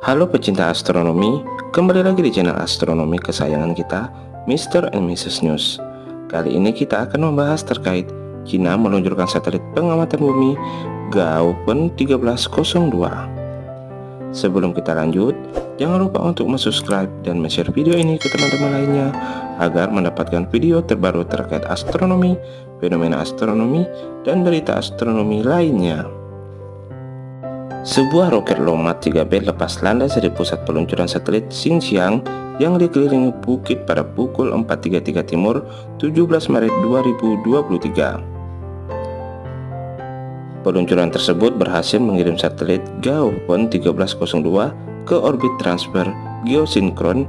Halo pecinta astronomi, kembali lagi di channel astronomi kesayangan kita, Mr. and Mrs. News. Kali ini kita akan membahas terkait China meluncurkan satelit pengamatan bumi Gaopen 1302. Sebelum kita lanjut, jangan lupa untuk subscribe dan share video ini ke teman-teman lainnya agar mendapatkan video terbaru terkait astronomi, fenomena astronomi, dan berita astronomi lainnya. Sebuah roket Longmat 3B lepas landas dari pusat peluncuran satelit Xinjiang yang dikelilingi bukit pada pukul 4.33 Timur 17 Maret 2023. Peluncuran tersebut berhasil mengirim satelit Gaopen 1302 ke orbit transfer geosinkron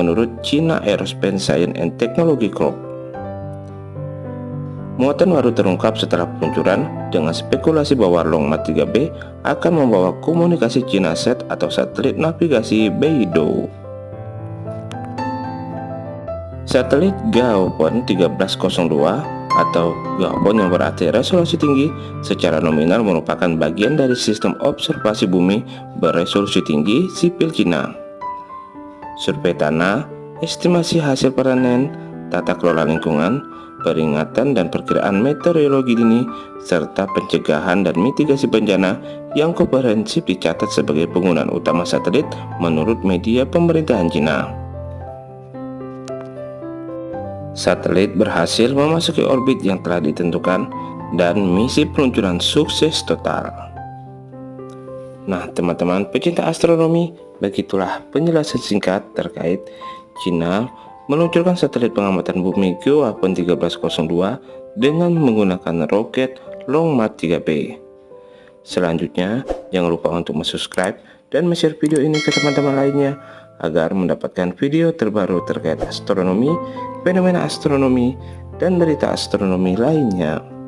menurut China Aerospace Science and Technology Corp. Muatan baru terungkap setelah peluncuran dengan spekulasi bahwa Longmat 3B akan membawa komunikasi China Set atau satelit navigasi Beidou. Satelit Gaopen 1302 atau Gaopen yang berarti resolusi tinggi secara nominal merupakan bagian dari sistem observasi bumi beresolusi tinggi sipil Cina. Survei tanah, estimasi hasil panen, tata kelola lingkungan, peringatan dan perkiraan meteorologi dini, serta pencegahan dan mitigasi bencana yang komprehensif dicatat sebagai penggunaan utama satelit menurut media pemerintahan Cina. Satelit berhasil memasuki orbit yang telah ditentukan dan misi peluncuran sukses total. Nah, teman-teman pecinta astronomi, begitulah penjelasan singkat terkait Cina meluncurkan satelit pengamatan bumi Geoapon 1302 dengan menggunakan roket Longmarch 3B. Selanjutnya, jangan lupa untuk subscribe dan share video ini ke teman-teman lainnya agar mendapatkan video terbaru terkait astronomi, fenomena astronomi, dan berita astronomi lainnya.